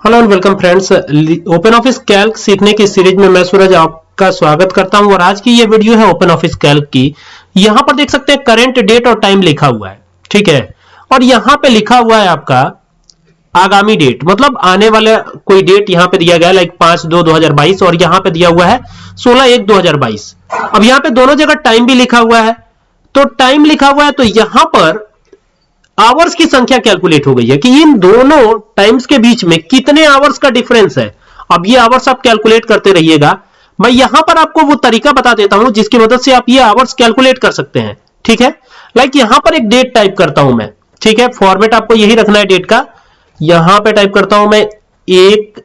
Hello and welcome friends open office calc सीखने की series में मैं सूरज आपका स्वागत करता हूँ और आज की ये वीडियो है ओपन ऑफ़िस कैल्क की। यहाँ पर देख सकते हैं करंट डेट और टाइम लिखा हुआ है, ठीक है? और यहाँ पे लिखा हुआ है आपका आगामी डेट मतलब आने वाला कोई डेट यहाँ पे दिया गया है लाइक पाँच दो दो हज़ार बाईस, और यहाँ पे दिया हुआ है सोलह एक दो हज़ार बाईस। अब यहाँ पे दोनों जगह टाइम भी लिखा हुआ है। तो टाइम लिखा हुआ है तो यहाँ पर आवर्स की संख्या कैलकुलेट हो गई है कि इन दोनों टाइम्स के बीच में कितने आवर्स का डिफरेंस है? अब ये आवर्स आप कैलकुलेट करते रहिएगा। मैं यहाँ पर आपको वो तरीका बता देता हूँ जिसकी मदद से आप ये आवर्स कैलकुलेट कर सकते हैं। ठीक है? लाइक यहाँ पर एक डेट टाइप करता हूँ मैं। ठीक है? फॉर्मेट आपको यही रखना है डेट का। यहाँ पे टाइप करता हूँ मैं एक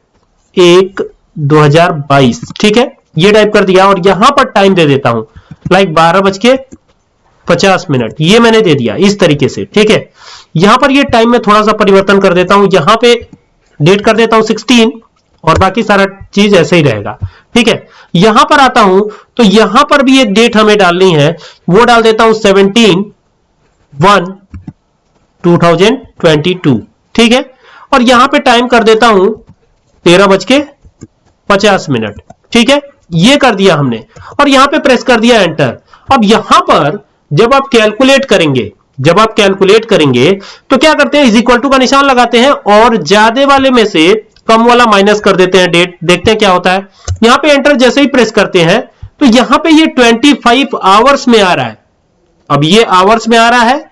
एक 2022 ठीक है? ये टाइप कर दिया और यहाँ पर टाइम दे देता हूँ। लाइक बारह बज के पचास मिनट। ये मैंने दे दिया इस तरीके से, ठीक है? यहाँ पर ये टाइम में थोड़ा सा परिवर्तन कर देता हूँ। यहाँ पे डेट कर देता हूँ 16 और बाकी सारा चीज़ ऐसे ही रहेगा, ठीक है? यहाँ पर आता हूँ तो यहाँ पर भी एक डेट हमें डालनी है। वो डाल देता हूँ 17 वन 2022 ठीक है? और यहाँ पे टाइम कर देता हूँ तेरह बज के पचास मिनट, ठीक है? ये कर दिया हमने। और यहाँ पे प्रेस कर दिया एंटर अब यहाँ पर जब आप कैलकुलेट करेंगे, जब आप कैलकुलेट करेंगे तो क्या करते हैं? इज़ इक्वल टू का निशान लगाते हैं और ज़्यादा वाले में से कम वाला माइनस कर देते हैं। डेट देखते हैं क्या होता है। यहाँ पे एंटर जैसे ही प्रेस करते हैं तो यहाँ पे ये 25 आवर्स में आ रहा है। अब ये आवर्स में आ रहा है।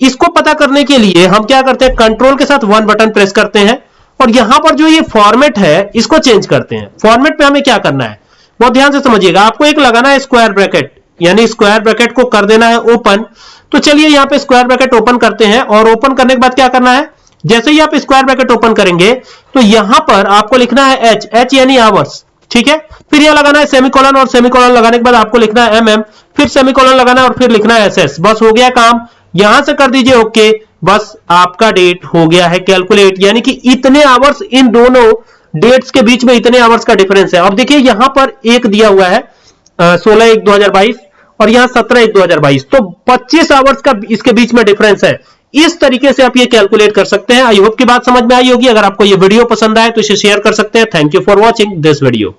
इसको पता करने के लिए हम क्या करते हैं? कंट्रोल के साथ वन बटन प्रेस करते हैं और यहाँ पर जो ये फॉर्मेट है, इसको चेंज करते हैं। फॉर्मेट पे हमें क्या करना है? बहुत ध्यान से समझिएगा। आपको एक लगाना है स्क्वायर ब्रैकेट यानी स्क्वायर ब्रैकेट को कर देना है ओपन। तो चलिए यहाँ पे स्क्वायर ब्रैकेट ओपन करते हैं और ओपन करने के बाद क्या करना है? जैसे ही आप स्क्वायर ब्रैकेट ओपन करेंगे तो यहाँ पर आपको लिखना है एच एच यानी आवर्स ठीक है? फिर यह लगाना है सेमिकोलन और सेमिकोलन लगाने के बाद आपको लिखना है एम एम फिर सेमिकोलन लगाना है और फिर लिखना है एस एस बस हो गया काम। यहाँ से कर दीजिए ओके बस आपका डेट हो गया है कैलकुलेट यानी कि इतने आवर्स इन दोनों डेट्स के बीच में इतने आवर्स का डिफरेंस है। अब देखिए यहाँ पर एक दिया हुआ है। सोलह एक दो हज़ार बाईस और यहाँ सत्रह एक दो हज़ार बाईस। तो पच्चीस आवर्स का इसके बीच में डिफरेंस है। इस तरीके से आप ये कैलकुलेट कर सकते हैं। आई होप की बात समझ में आई होगी। अगर आपको ये वीडियो पसंद आए तो इसे शेयर कर सकते हैं। Thank you for watching this video